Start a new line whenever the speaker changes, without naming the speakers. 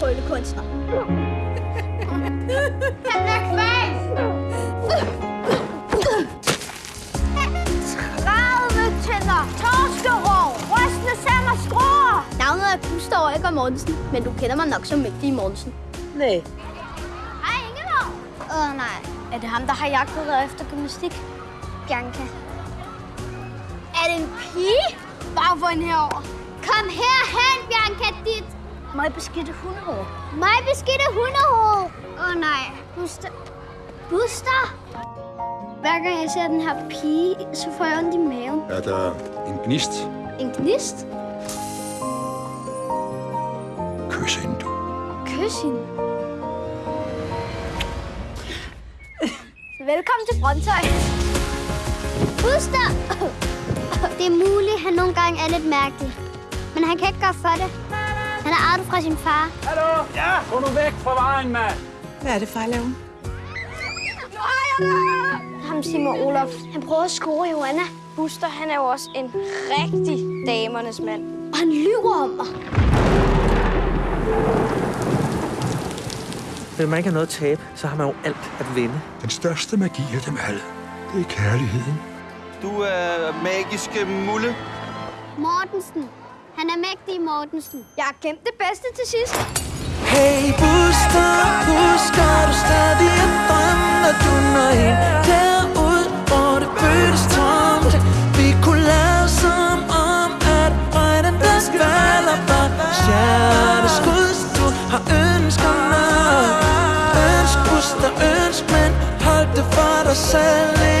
tryllekunstner. Han er kvalt! 30 tænder, torskerov, rystende sand og skruer. Navnet er Buster Øjger Mortensen, men du kender mig nok som Mægtige Mortensen. Nej. Hej, Ingeborg.
Åh, oh, nej.
Er det ham, der har jagtet dig efter gymnastik? Bianca. Er det en pige? Bare få en herover.
Kom herhen, Bianca, dit...
Mig beskidte hundehår.
Mig beskidte hundehoved. Åh, oh, nej.
Buster. Buster? Hver gang jeg ser den her pige, så får jeg ondt i maven.
Er der en gnist?
En gnist?
Kys hende, du.
Kys hende. Velkommen til Brøndshøj. Buster!
Det er muligt, at han nogle gange er lidt mærkelig. Men han kan ikke gøre for det. Er arvet fra sin far.
Hallo? Ja, gå nu væk fra vejen, mand.
Hvad er det, far laver?
Nu har jeg det!
Ham Simon Olof,
han prøver at score Joanna.
Buster, han er jo også en rigtig damernes mand.
Og han lyver om mig.
Hvis man ikke har noget at tabe, så har man jo alt at vinde.
Den største magi af dem alle, det er kærligheden.
Du er magiske mulle.
Mortensen. Han er mægtig, Mortensen.
Jeg har gemt det bedste til sidst.
Hey, Buster, husker du stadig at drømme, når du når ind derud, hvor det føles tomt? Vi kunne lade som om, at regnen der skvaler var hjerteskud, du har ønsket mig. Ønsk, Buster, ønsk, men hold det for dig selv.